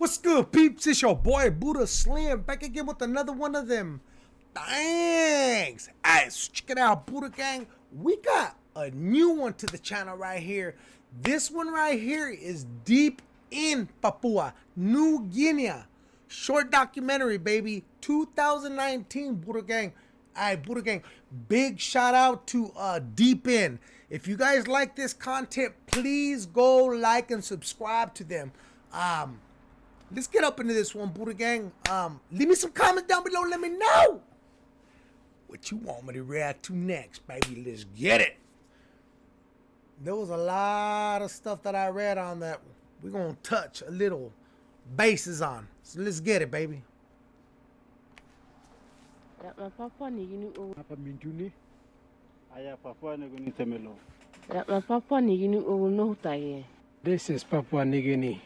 What's good, peeps? It's your boy Buddha Slim back again with another one of them. Thanks. Alright, so check it out, Buddha Gang. We got a new one to the channel right here. This one right here is deep in Papua, New Guinea. Short documentary, baby. 2019, Buddha Gang. Alright, Buddha Gang. Big shout out to uh, Deep In. If you guys like this content, please go like and subscribe to them. Um, let's get up into this one, Buddha Gang. Um, leave me some comments down below. Let me know what you want me to react to next, baby. Let's get it. There was a lot of stuff that I read on that we're going to touch a little bases on. So let's get it, baby. Papa ni gini o Hapa Mintuni. Aya Papua Nugini Temelo. Papa ni gini o no taye. This is Papua New Guinea.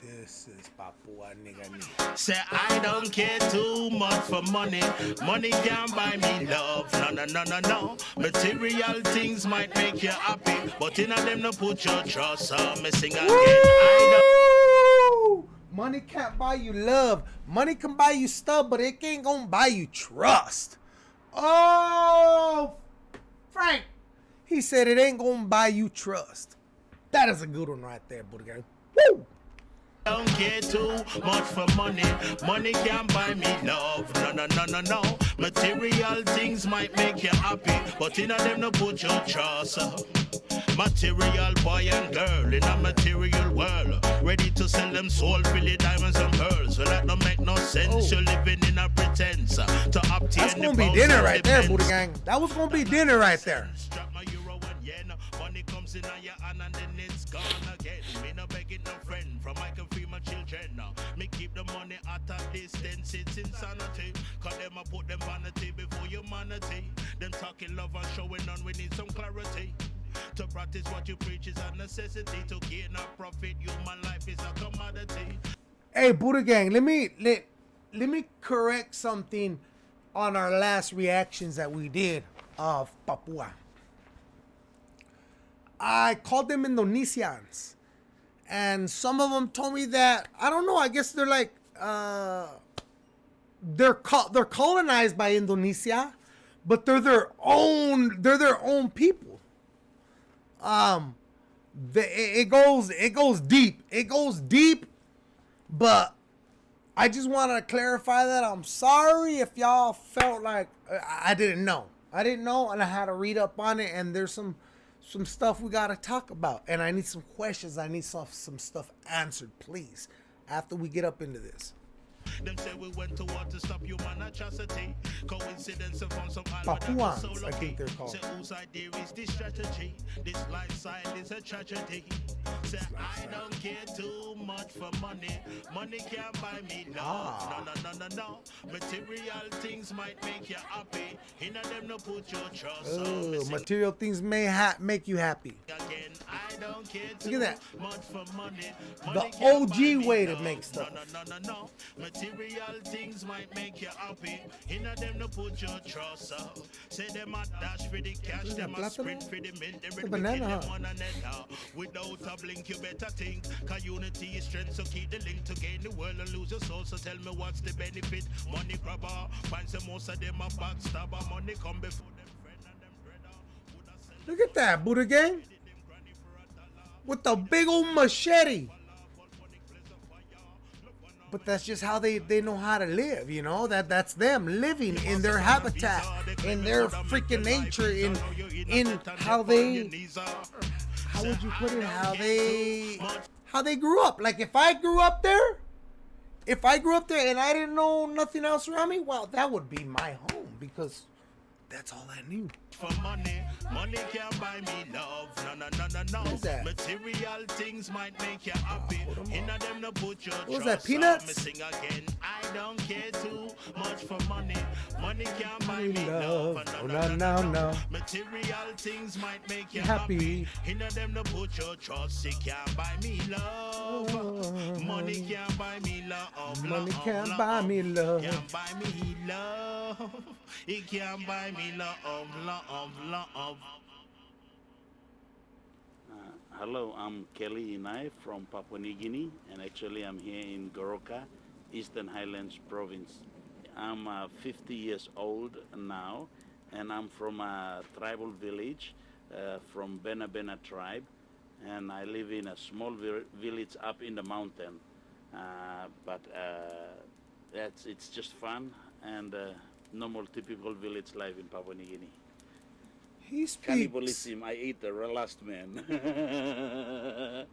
This is Papua Nigga. Say I don't care too much for money. Money can't buy me love. No, no, no, no, no. Material things might make you happy, but in a them no put your trust. So me sing again. I Woo! Money can't buy you love. Money can buy you stuff, but it ain't gonna buy you trust. Oh, Frank. He said it ain't gonna buy you trust. That is a good one right there, Buddha Gang. Woo! Don't care too much for money. Money can't buy me love. No, no, no, no, no. Material things might make you happy, but in a them no put your trust. Material boy and girl in a material world, ready to sell them soul, really diamonds and pearls. Well, that don't make no sense. Oh. You're living in a pretense uh, to obtain That's gonna be dinner right there. Buddha Gang. That was gonna be dinner right there. Strap my euro and yen. Money comes in on your hand and then it's gone again. Me no begging no friend from I can free my children. Now me keep the money at a distance. It's insanity. Cause them I put them vanity before humanity. Them talking love and showing on. We need some clarity. To practice what you preach is a necessity. To gain a profit, human life is a commodity. Hey, Buddha Gang, let me let let me correct something on our last reactions that we did of Papua. I called them Indonesians, and some of them told me that I don't know. I guess they're like uh, they're co- they're colonized by Indonesia, but they're their own they're their own people. Um, the, it, goes it goes deep. It goes deep but I just want to clarify that I'm sorry if y'all felt like I didn't know. I didn't know, and I had to read up on it. And there's some some stuff we gotta talk about, and I need some questions. I need some some stuff answered, please. After we get up into this, Them say we went to war to stop human atrocity. Coincidence of some Papuans, I think they're called. Say whose idea is this strategy? This lifestyle is a tragedy. Say I don't care too much for money. Money can't buy me love. Ah. No, no, no, no, no. Material things might make you happy. In them no put your trust. Oh, material things may ha- make you happy. again. I don't care Look at that. much for money. The Money can't OG way to make stuff. No, no, no, no, no. Material things might make you happy. In them no put your trust up. Say them a dash for the cash, them a sprint for the mint, they banana, kill them huh? one another. Without a blink, you better think. Cause unity is strength, so keep the link to gain the world and lose your soul. So tell me what's the benefit? Money grabber, find some most of them a backstabber. Money come before them friend and them brother. Look at that, Buddha Gang, with the big old machete. But that's just how they, they know how to live, you know. That that's them living in their habitat, in their freaking nature, in in how they how would you put it? How they how they grew up. Like if I grew up there, if I grew up there and I didn't know nothing else around me, well, that would be my home because that's all I knew. for money. Money can't buy me love. No, no, no, no, no. What is that? Material things might make you ah, happy. 'em In them no put your What was that, peanuts? Me sing again. I don't care too much for money. Money can't buy Me love. love. Oh, no, no, no. Material things might make you Happy. happy. In them no put your trust. It can't buy me love. Oh. Money can't buy me love. Money love, can't love. buy me love. Can't buy me love. It can't buy me love, love, love. hello, I'm Kelly Inai from Papua New Guinea, and actually I'm here in Goroka, Eastern Highlands Province. I'm uh, 50 years old now, and I'm from a tribal village uh, from Bena Bena tribe, and I live in a small vi- village up in the mountain. Uh, but uh, that's it's just fun and uh, normal, typical village life in Papua New Guinea. He speaks. Cannibalism. I ate the last man.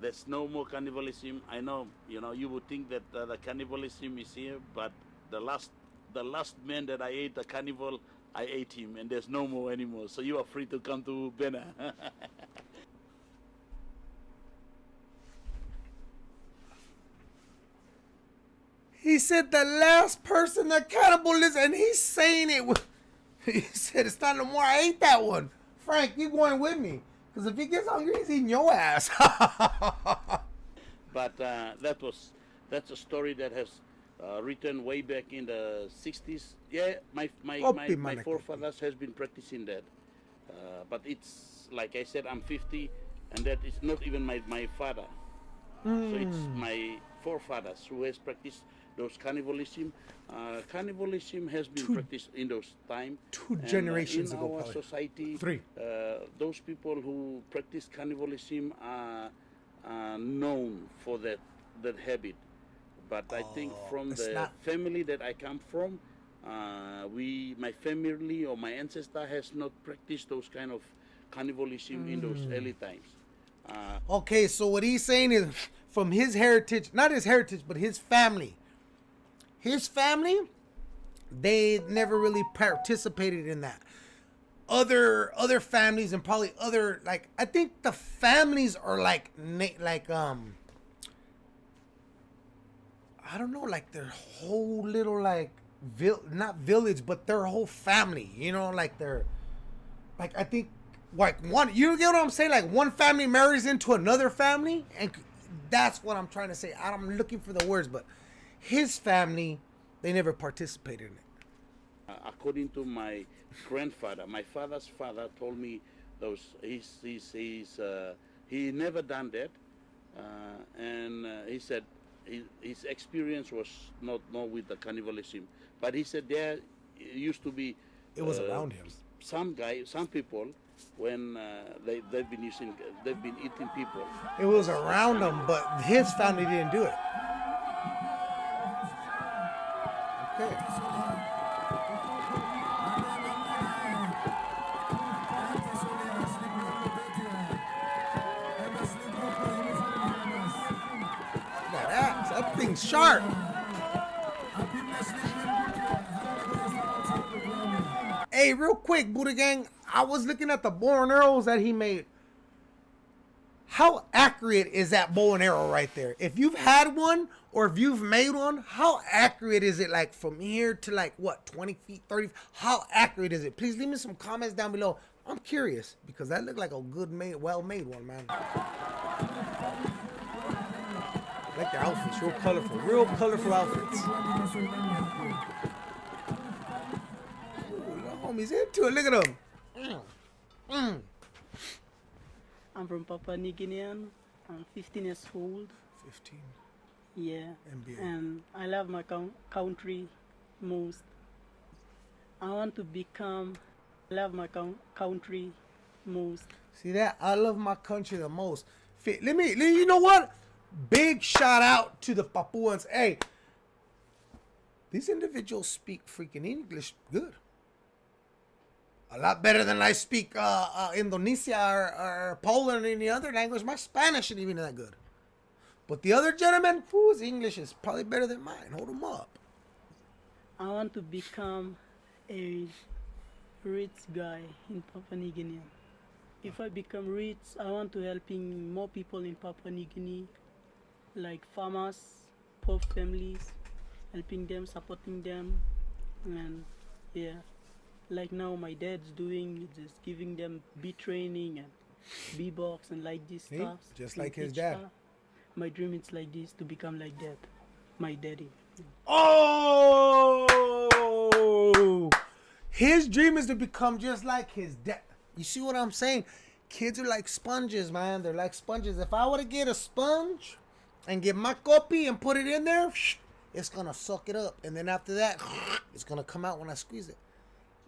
There's no more cannibalism. I know, you know, you would think that uh, the cannibalism is here, but the last, the last man that I ate, the cannibal, I ate him, and there's no more anymore. So you are free to come to Bena. He said the last person that cannibalism, and he's saying it. With, he said it's not no more. I ate that one. Frank, you going with me? Because if he gets hungry, he's eating your ass. but uh, that was that's a story that has uh, written way back in the 60s. Yeah, my my my, my forefathers has been practicing that. Uh, but it's like I said, I'm 50, and that is not even my my father. So it's Hmm. my forefathers who has practiced those cannibalism. Uh, cannibalism has been Two- practiced in those time. two and, uh, generations in ago, our probably. society. Three. Uh, those people who practice cannibalism are, are known for that that habit. But I think Oh, from the not- family that I come from, uh, we, my family or my ancestor has not practiced those kind of cannibalism in those Hmm. early times. Uh, okay, so what he's saying is from his heritage, not his heritage, but his family. His family, they never really participated in that. Other other families and probably other like I think the families are like like um I don't know like their whole little like vil- not village but their whole family, you know, like their like I think like one you get what I'm saying? Like one family marries into another family, and that's what I'm trying to say. I'm looking for the words, but his family they never participated in it. Uh, according to my grandfather, my father's father told me those he's he's, he's uh, he never done that, uh, and uh, he said his, his experience was not not with the cannibalism, but he said there used to be It was uh, around him. Some guy, some people, when uh, they they've been using they've been eating people. It was around him, but his family didn't do it. Okay. That thing's sharp. Hey, real quick, Buddha Gang. I was looking at the bow and arrows that he made. How accurate is that bow and arrow right there? If you've had one or if you've made one, how accurate is it? Like from here to like what, 20 feet, 30? How accurate is it? Please leave me some comments down below. I'm curious because that looked like a good made, well made one, man. like the outfits, real colorful, real colorful outfits. Ooh, the homies into it. Look at them. Mm. Mm. I'm from Papua New Guinea. I'm 15 years old. 15. Yeah. And I love my coun- country most. I want to become. I love my coun- country most. See that? I love my country the most. Fit. Let me, let- you know what? Big shout out to the Papuans. Hey, these individuals speak freaking English good. A lot better than I speak uh, uh, Indonesia or, or Poland or any other language. My Spanish isn't even that good. But the other gentleman, whose English is probably better than mine. Hold him up. I want to become a rich guy in Papua New Guinea. If I become rich, I want to helping more people in Papua New Guinea, like farmers, poor families, helping them, supporting them, and yeah, like now my dad's doing, just giving them bee training and bee box and like this See? stuff. Just like his dad. My dream is like this to become like that, my daddy. Oh, his dream is to become just like his dad. You see what I'm saying? kids are like sponges, man. They're like sponges. If I were to get a sponge and get my copy and put it in there, it's gonna suck it up, and then after that, it's gonna come out when I squeeze it.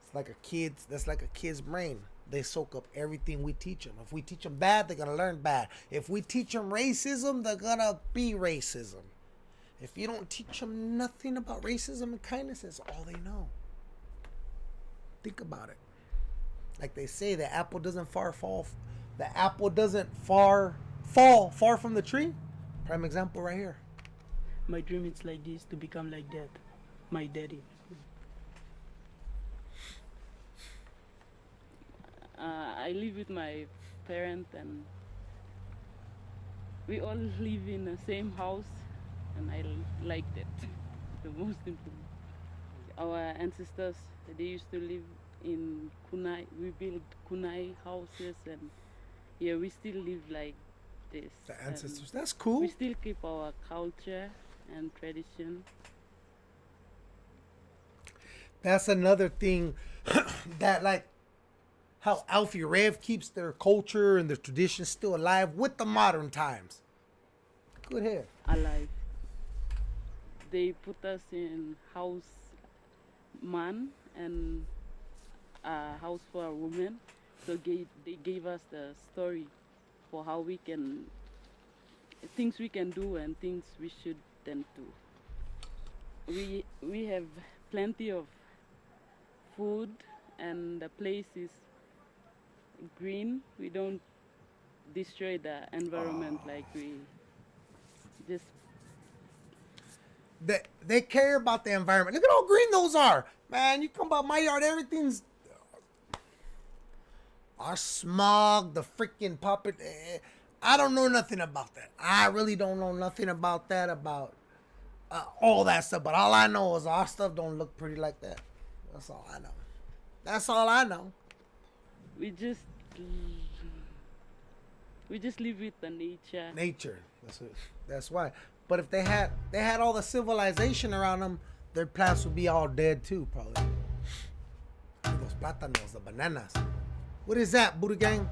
It's like a kid's. That's like a kid's brain. They soak up everything we teach them. If we teach them bad, they're gonna learn bad. If we teach them racism, they're gonna be racism. If you don't teach them nothing about racism and kindness, it's all they know. Think about it. Like they say, the apple doesn't far fall. The apple doesn't far fall far from the tree. Prime example right here. My dream is like this to become like that. My daddy. Uh, I live with my parents and we all live in the same house and I like that. the most important. Our ancestors, they used to live in kunai. We built kunai houses and yeah, we still live like this. The and ancestors. That's cool. We still keep our culture and tradition. That's another thing that like how Alfie Rev keeps their culture and their traditions still alive with the modern times. Good hair. alive. They put us in house man and a house for a woman. So gave, they gave us the story for how we can things we can do and things we shouldn't do. We we have plenty of food and the place is green. We don't destroy the environment like we just They they care about the environment. Look at how green those are, man. You come by my yard, everything's our smog, the freaking puppet. eh, I don't know nothing about that. I really don't know nothing about that about uh, all that stuff. But all I know is our stuff don't look pretty like that. That's all I know. That's all I know. We just we just live with the nature. nature. That's it. That's why. But if they had they had all the civilization around them, their plants would be all dead too, probably. Those plátanos, the bananas. What is that, Buddha gang?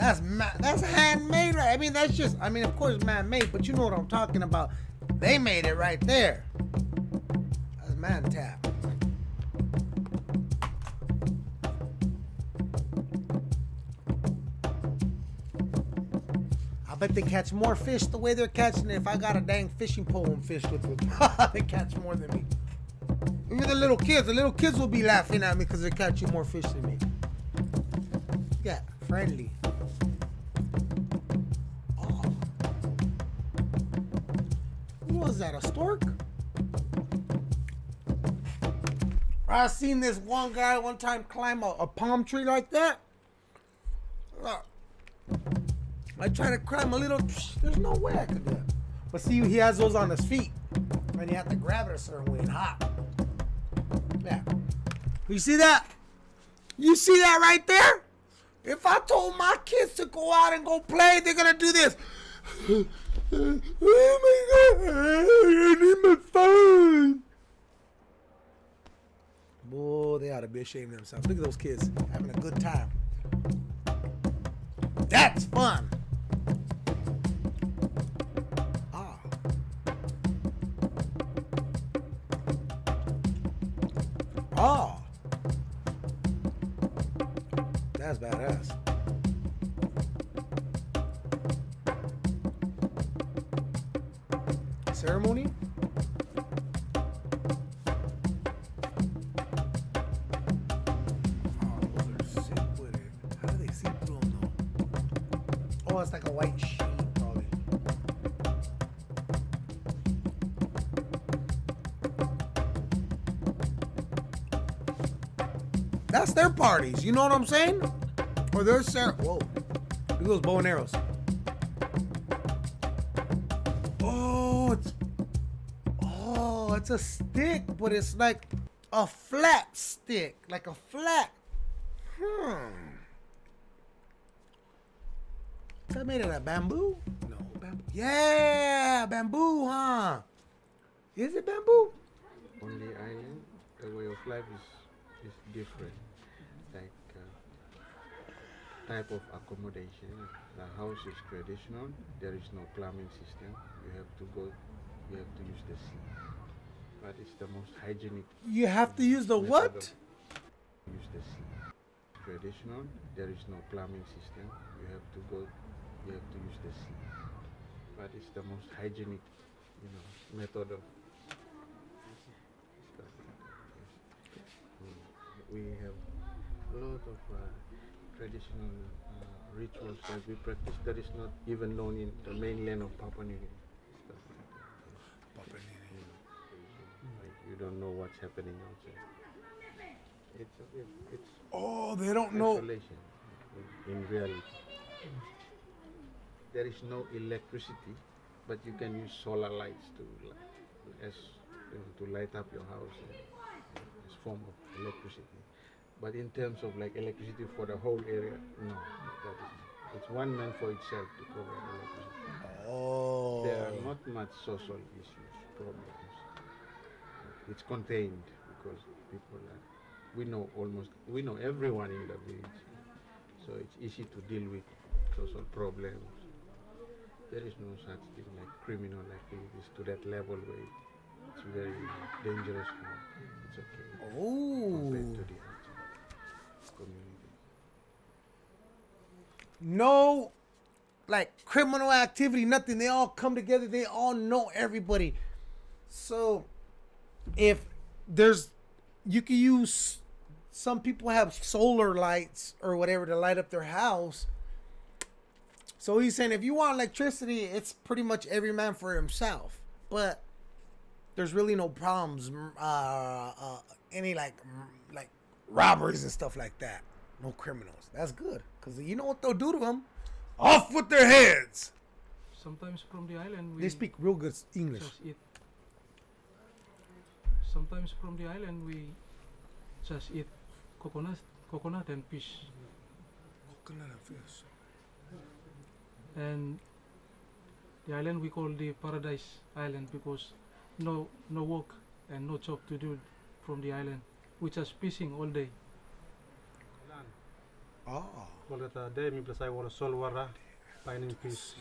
That's ma- that's handmade, right? I mean, that's just. I mean, of course, man-made, but you know what I'm talking about. They made it right there. That's man tap. I bet they catch more fish the way they're catching it. If I got a dang fishing pole and fish with it, they catch more than me. Even the little kids, the little kids will be laughing at me because they're catching more fish than me. Yeah, friendly. Oh. Was that, a stork? I seen this one guy one time climb a, a palm tree like that. Look. I tried to climb a little, there's no way I could do it. But see, he has those on his feet. And you have to grab it a certain way and hop. Yeah. You see that? You see that right there? If I told my kids to go out and go play, they're gonna do this. oh my god, I need my phone. Boy, they ought to be ashamed of themselves. Look at those kids having a good time. That's fun. That's badass. Ceremony? Oh? Oh, it's like a white sheet, probably. That's their parties. You know what I'm saying? Or their cer- Whoa. Look at those bow and arrows. Oh, it's oh, it's a stick, but it's like a flat stick, like a flat. Hmm. Is that made out of bamboo? No, bamboo. Yeah, bamboo, huh? Is it bamboo? on the island, the way of life is is different. Type of accommodation. The house is traditional. There is no plumbing system. You have to go. You have to use the sea. But it's the most hygienic. You have to use the what? of- Use the sea. Traditional. There is no plumbing system. You have to go. You have to use the sea. But it's the most hygienic, you know, method of stuff like that, yes. We have a lot of uh, traditional uh, rituals that we practice that is not even known in the mainland of Papua New Guinea. Stuff like that. yes. You know, like you don't know what's happening outside. It's it's Oh, they don't know. in, in reality. There is no electricity, but you can use solar lights to li- as you know, to light up your house as form of electricity. But in terms of like electricity for the whole area, no, that is it's one man for itself to provide electricity. Oh. There are not much social issues, problems. It's contained because people are, we know almost, we know everyone in the village. So it's easy to deal with social problems. There is no such thing like criminal activities to that level where it's very dangerous. It's okay compared Oh. Community. No, like criminal activity, nothing. They all come together. They all know everybody. So, if there's, you can use. Some people have solar lights or whatever to light up their house. So he's saying if you want electricity, it's pretty much every man for himself. But there's really no problems. Uh, uh, any like like robberies and stuff like that. No criminals. That's good because you know what they'll do to them. Off with their heads. Sometimes from the island we They speak real good English. just eat. Sometimes from the island we just eat coconut, coconut and fish. And the island we call the paradise island because no no work and no job to do from the island. We just fishing all day. Oh. Wala ta day mi plasay wala sol wara finding fish.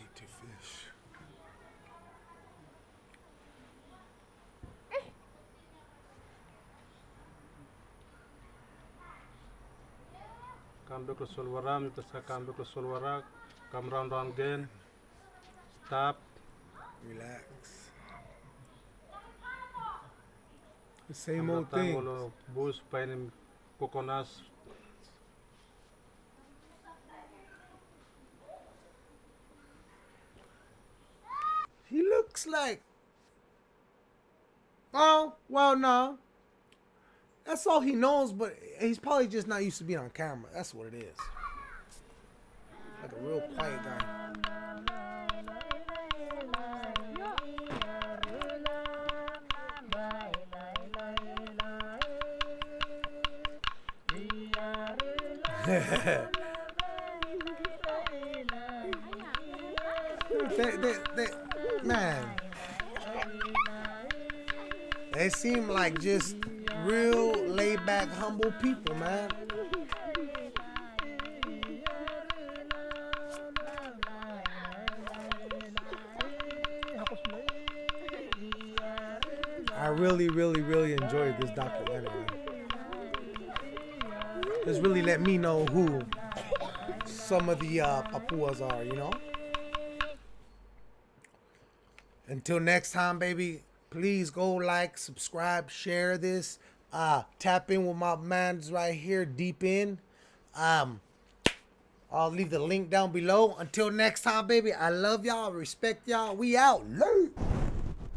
Come back to sol wara mi plasay come back to sol wara come round round again. Stop. Relax. The same old thing. wala bus coconuts. He looks like. Oh, well, no. That's all he knows, but he's probably just not used to being on camera. That's what it is. Like a real quiet guy. They, they, they, man, they seem like just real laid back, humble people, man. I really, really, really enjoyed this documentary. It's really let me know who some of the uh, Papuas are, you know? Until next time, baby, please go like, subscribe, share this. Uh, tap in with my mans right here, deep in. Um, I'll leave the link down below. Until next time, baby, I love y'all, respect y'all. We out. Late.